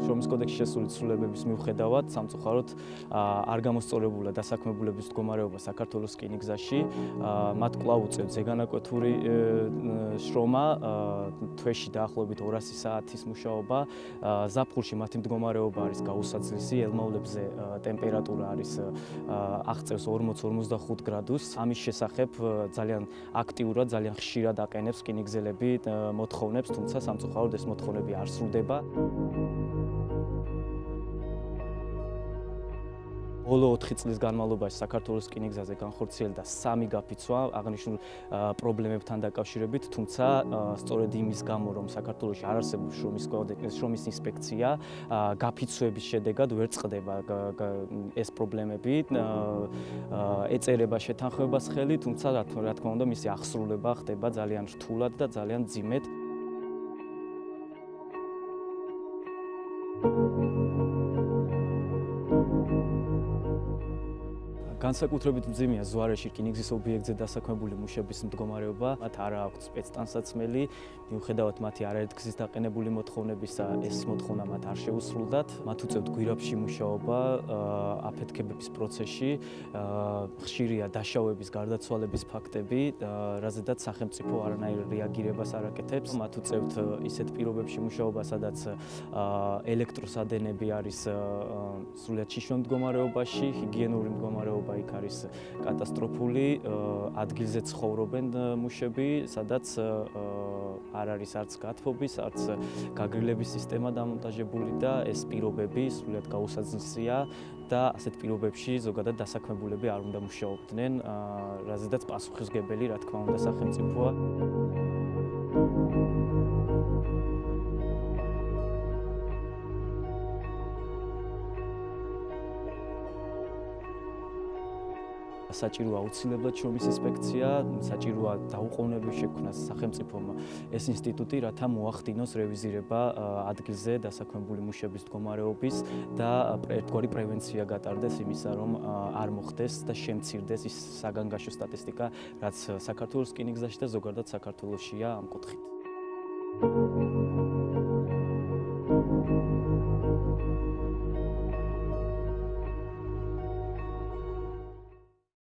შრომის კოდექსში შესული ცვლილებების მიუხედავად სამწუხაროდ არ გამოსწორებულა დასაქმებულების მდგომარეობა საქართველოს რკინიგზაში. მათ კვლავ უწევთ ზეგანაკვეთური შრომა, თვეში დაახლოებით 200 საათის მუშაობა. ზაფხულში მათი მდგომარეობა არის გაუსაცლისი, ელმაულებზე ტემპერატურა არის აღწევს 40-45 გრადუსს. ამის შესახებ ძალიან აქტიურად, ძალიან ხშირად აყენებს რკინიგზელები მოთხოვნებს, თუმცა სამწუხაროდ ეს მოთხოვნები არ სრულდება. ბოლო 4 წლის განმავლობაში საქართველოს რკინიგზაზე განხორციელდა სამი გაფიცვა აღნიშნულ პრობლემებთან დაკავშირებით, თუმცა სწორედ იმის გამო, რომ საქართველოში არ არსებობს შრომის შრომის ინსპექცია, გაფიცვების შედეგად ვერ წყდება ეს პრობლემები. ეწერება შეთანხმებას ხელი, თუმცა რა თქმა უნდა, მისი აღსრულება ხდება ძალიან რთულად და ძალიან ძიმედ. განსაკუთრებით მძიმეა ზვარეში რკინიგზის ობიექტზე დასაქმებული მუშების მდგომარეობა. მათ არ აქვთ სპეცტანსაცმელი, მიუხედავად მათი არაერთგზის დაყენებული მოთხოვნებისა, ეს მოთხოვნა მათ არ შეუსრულდათ. მათ უწევთ გვირაბში მუშაობა, აფეთქებების პროცესში, ხშირია დაშავების, გარდაცვალების ფაქტები, რაზედაც სახელმწიფო არანაირ რეაგირებას არ აკეთებს. მათ უწევთ ისეთ პირობებში მუშაობა, სადაც ელექტროსადენები არის სრულიად შიშონ მდგომარეობაში, ჰიგიენური მდგომარეობა იქ არის კატასტროფული, ადგილზე ცხოვრობენ მუშები, სადაც არ არის არც გათბობის, არც გაგრილების სისტემა დამონტაჟებული და ეს პირობები სრულიად გაუსაძნელია და ასეთ პირობებში ზოგადად დასაქმებულები არ უნდა მუშაობდნენ, რაზედაც პასუხისგებელი, რა თქმა უნდა, სახელმწიფოა. საჭიროა აუცილებლად შრომის ინსპექცია, საჭიროა დაუყოვნებლივ შექმნას სახელმწიფომ ეს ინსტიტუტი, რათა მოახდინოს რევიზირება ადგილზე დასაქმებული მუშების მდგომარეობის და ერთგვარი პრევენცია გატარდეს იმისა, რომ არ მოხდეს და შემცირდეს ის საგანგაშო სტატისტიკა, რაც საქართველოს რკინიგზაში და ზოგადად საქართველოსია ამ კუთხით. Thank you.